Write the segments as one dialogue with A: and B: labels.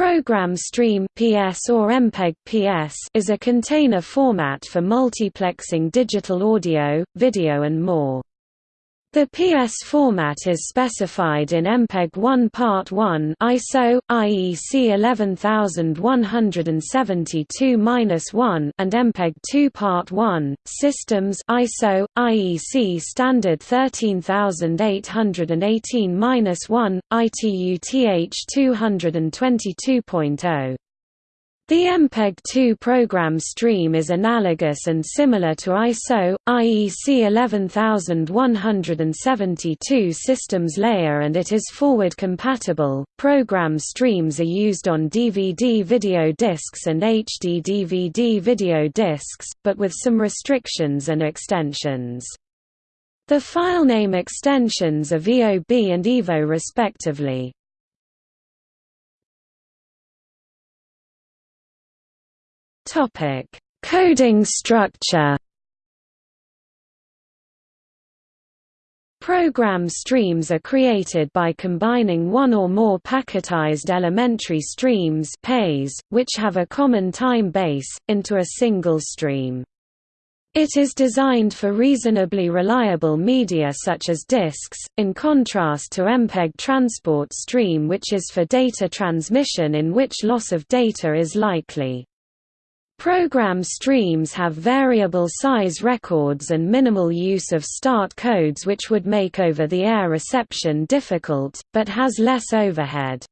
A: Program Stream PS or MPEG PS is a container format for multiplexing digital audio, video and more. The PS format is specified in MPEG-1 Part 1 ISO IEC 11172-1 and MPEG-2 Part 1 Systems ISO IEC standard 13818-1 ITU-TH 222.0 the MPEG-2 program stream is analogous and similar to ISO, IEC 11172 systems layer and it is forward compatible. Program streams are used on DVD video discs and HD DVD video discs, but with some restrictions and extensions. The filename extensions are VOB and EVO respectively. Topic: Coding structure. Program streams are created by combining one or more packetized elementary streams which have a common time base, into a single stream. It is designed for reasonably reliable media such as disks, in contrast to MPEG transport stream which is for data transmission in which loss of data is likely. Program streams have variable size records and minimal use of start codes which would make over-the-air reception difficult, but has less overhead.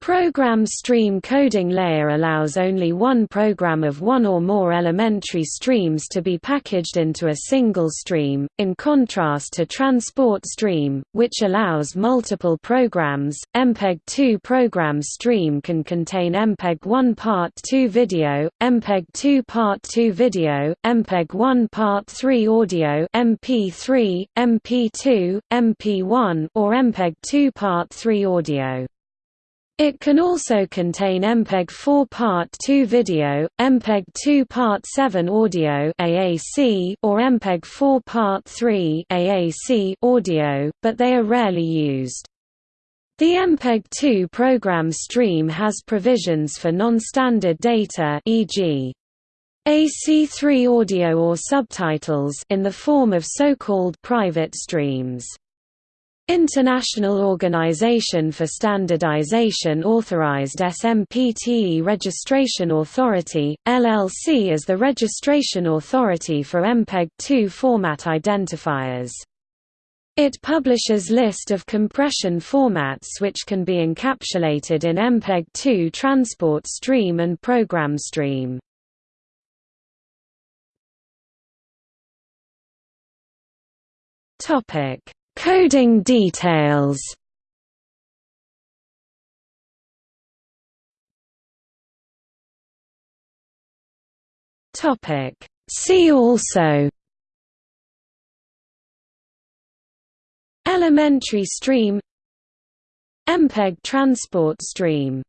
A: Program stream coding layer allows only one program of one or more elementary streams to be packaged into a single stream, in contrast to transport stream, which allows multiple programs. MPEG-2 program stream can contain MPEG-1 Part 2 video, MPEG-2 Part 2 video, MPEG-1 Part 3 audio MP3, MP2, MP1 or MPEG-2 Part 3 audio. It can also contain MPEG-4 Part 2 video, MPEG-2 Part 7 audio (AAC) or MPEG-4 Part 3 (AAC) audio, but they are rarely used. The MPEG-2 program stream has provisions for non-standard data e.g. AC3 audio or subtitles in the form of so-called private streams. International Organization for Standardization authorized SMPTE Registration Authority, LLC as the registration authority for MPEG-2 format identifiers. It publishes list of compression formats which can be encapsulated in MPEG-2 transport stream and program stream. Topic Coding details. See also. Elementary stream. MPEG transport stream